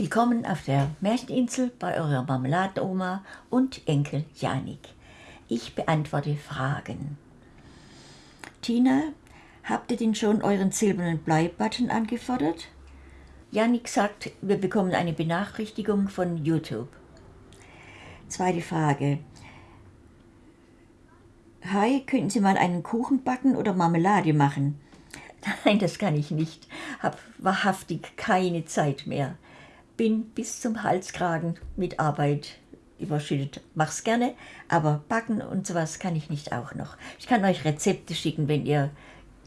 Willkommen auf der Märcheninsel bei eurer Marmeladenoma und Enkel Janik. Ich beantworte Fragen. Tina, habt ihr denn schon euren silbernen Bleibutton angefordert? Janik sagt, wir bekommen eine Benachrichtigung von YouTube. Zweite Frage. Hi, könnten Sie mal einen Kuchen backen oder Marmelade machen? Nein, das kann ich nicht. Hab wahrhaftig keine Zeit mehr. Bin bis zum Halskragen mit Arbeit überschüttet. Mach's gerne, aber backen und sowas kann ich nicht auch noch. Ich kann euch Rezepte schicken, wenn ihr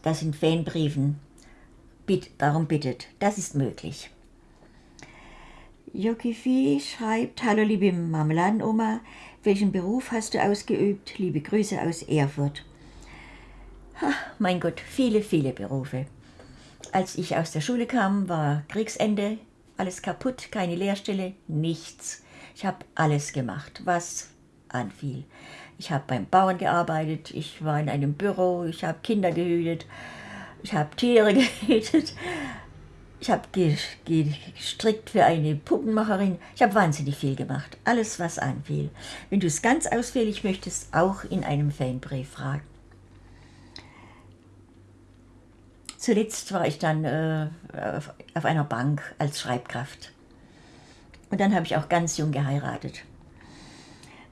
das in Fanbriefen bitt, darum bittet. Das ist möglich. Jokifi schreibt, Hallo liebe Marmeladenoma, welchen Beruf hast du ausgeübt? Liebe Grüße aus Erfurt. Ach, mein Gott, viele, viele Berufe. Als ich aus der Schule kam, war Kriegsende, alles kaputt, keine Lehrstelle, nichts. Ich habe alles gemacht, was anfiel. Ich habe beim Bauern gearbeitet, ich war in einem Büro, ich habe Kinder gehütet, ich habe Tiere gehütet, ich habe gestrickt für eine Puppenmacherin. Ich habe wahnsinnig viel gemacht, alles was anfiel. Wenn du es ganz ausführlich möchtest, auch in einem Fanbrief fragen. Zuletzt war ich dann äh, auf einer Bank als Schreibkraft. Und dann habe ich auch ganz jung geheiratet.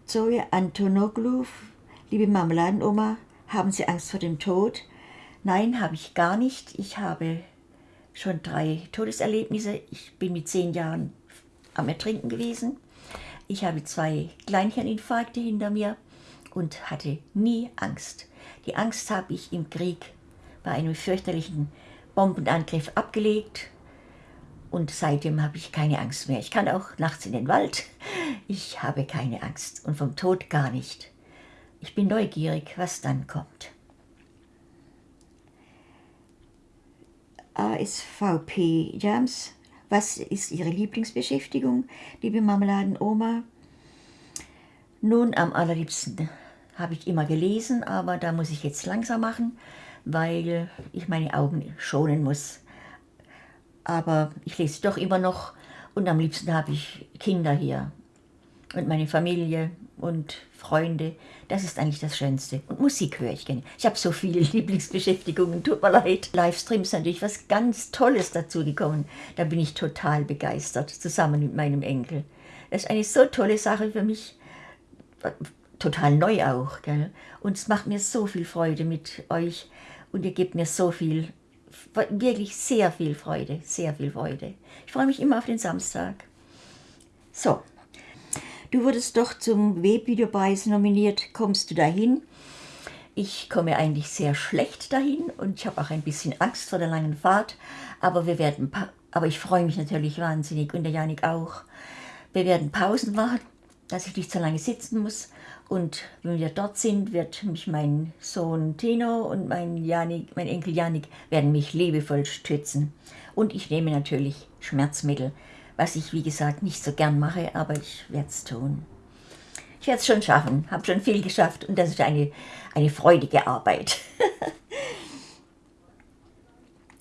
Zoe Antonoglu, liebe Marmeladenoma, haben Sie Angst vor dem Tod? Nein, habe ich gar nicht. Ich habe schon drei Todeserlebnisse. Ich bin mit zehn Jahren am Ertrinken gewesen. Ich habe zwei Kleinhirninfarkte hinter mir und hatte nie Angst. Die Angst habe ich im Krieg bei einem fürchterlichen Bombenangriff abgelegt und seitdem habe ich keine Angst mehr. Ich kann auch nachts in den Wald. Ich habe keine Angst und vom Tod gar nicht. Ich bin neugierig, was dann kommt. ASVP Jams, was ist Ihre Lieblingsbeschäftigung, liebe Marmeladenoma? Nun, am allerliebsten habe ich immer gelesen, aber da muss ich jetzt langsam machen weil ich meine Augen schonen muss. Aber ich lese doch immer noch und am liebsten habe ich Kinder hier und meine Familie und Freunde. Das ist eigentlich das Schönste. Und Musik höre ich gerne. Ich habe so viele Lieblingsbeschäftigungen, tut mir leid. Livestreams ist natürlich was ganz Tolles dazu gekommen. Da bin ich total begeistert, zusammen mit meinem Enkel. Das ist eine so tolle Sache für mich total neu auch. Gell? Und es macht mir so viel Freude mit euch und ihr gebt mir so viel, wirklich sehr viel Freude, sehr viel Freude. Ich freue mich immer auf den Samstag. So, du wurdest doch zum Webvideopreis nominiert. Kommst du dahin? Ich komme eigentlich sehr schlecht dahin und ich habe auch ein bisschen Angst vor der langen Fahrt, aber wir werden, aber ich freue mich natürlich wahnsinnig und der Janik auch. Wir werden Pausen machen, dass ich nicht so lange sitzen muss und wenn wir dort sind, wird mich mein Sohn Tino und mein, Janik, mein Enkel Janik werden mich liebevoll stützen. Und ich nehme natürlich Schmerzmittel, was ich wie gesagt nicht so gern mache, aber ich werde es tun. Ich werde es schon schaffen, habe schon viel geschafft und das ist eine, eine freudige Arbeit.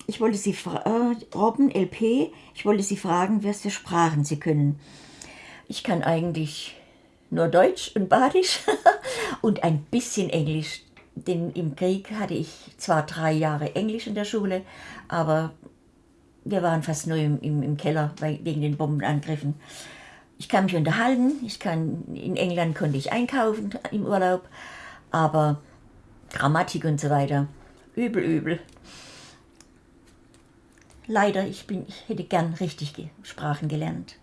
ich wollte Sie fragen, äh, Robben, LP, ich wollte Sie fragen, was für Sprachen Sie können. Ich kann eigentlich nur Deutsch und Badisch und ein bisschen Englisch. Denn im Krieg hatte ich zwar drei Jahre Englisch in der Schule, aber wir waren fast nur im, im, im Keller wegen den Bombenangriffen. Ich kann mich unterhalten, ich kann, in England konnte ich einkaufen im Urlaub, aber Grammatik und so weiter, übel, übel. Leider, ich, bin, ich hätte gern richtig Sprachen gelernt.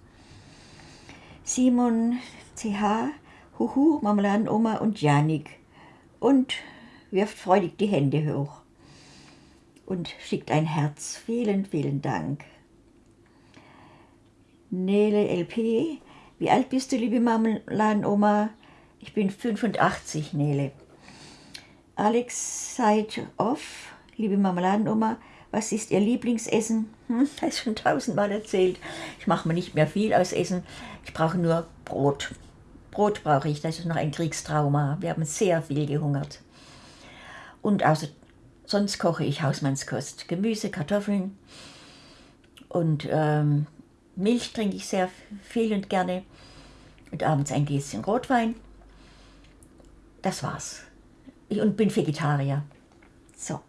Simon CH, Huhu, Marmeladenoma und Janik und wirft freudig die Hände hoch und schickt ein Herz. Vielen, vielen Dank. Nele LP, wie alt bist du, liebe Marmeladenoma? Ich bin 85, Nele. Alex seid off, liebe Marmeladenoma, was ist Ihr Lieblingsessen? Hm, das ist schon tausendmal erzählt. Ich mache mir nicht mehr viel aus Essen. Ich brauche nur Brot. Brot brauche ich, das ist noch ein Kriegstrauma. Wir haben sehr viel gehungert. Und außer, sonst koche ich Hausmannskost. Gemüse, Kartoffeln und ähm, Milch trinke ich sehr viel und gerne. Und abends ein Gläschen Rotwein. Das war's. Ich, und bin Vegetarier. So.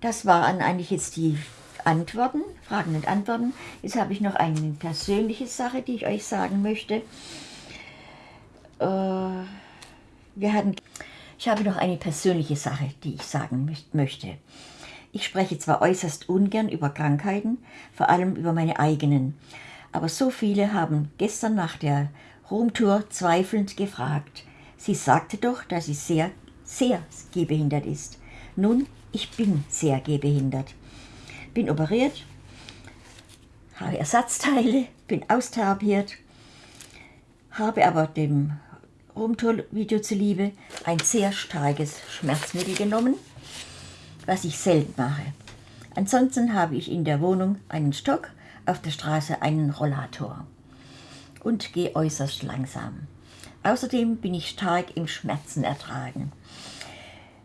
Das waren eigentlich jetzt die Antworten, Fragen und Antworten. Jetzt habe ich noch eine persönliche Sache, die ich euch sagen möchte. Äh, wir hatten, ich habe noch eine persönliche Sache, die ich sagen möchte. Ich spreche zwar äußerst ungern über Krankheiten, vor allem über meine eigenen, aber so viele haben gestern nach der Rumtour zweifelnd gefragt. Sie sagte doch, dass sie sehr, sehr gehbehindert ist. Nun, ich bin sehr gehbehindert. Bin operiert, habe Ersatzteile, bin austherapiert, habe aber dem Rumtour-Video zuliebe ein sehr starkes Schmerzmittel genommen was ich selten mache. Ansonsten habe ich in der Wohnung einen Stock, auf der Straße einen Rollator und gehe äußerst langsam. Außerdem bin ich stark im Schmerzen ertragen.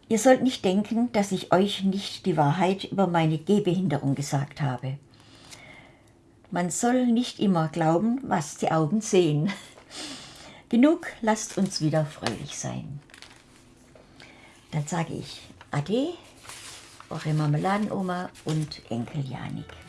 Ihr sollt nicht denken, dass ich euch nicht die Wahrheit über meine Gehbehinderung gesagt habe. Man soll nicht immer glauben, was die Augen sehen. Genug, lasst uns wieder fröhlich sein. Dann sage ich Ade eure Marmeladenoma und Enkel Janik.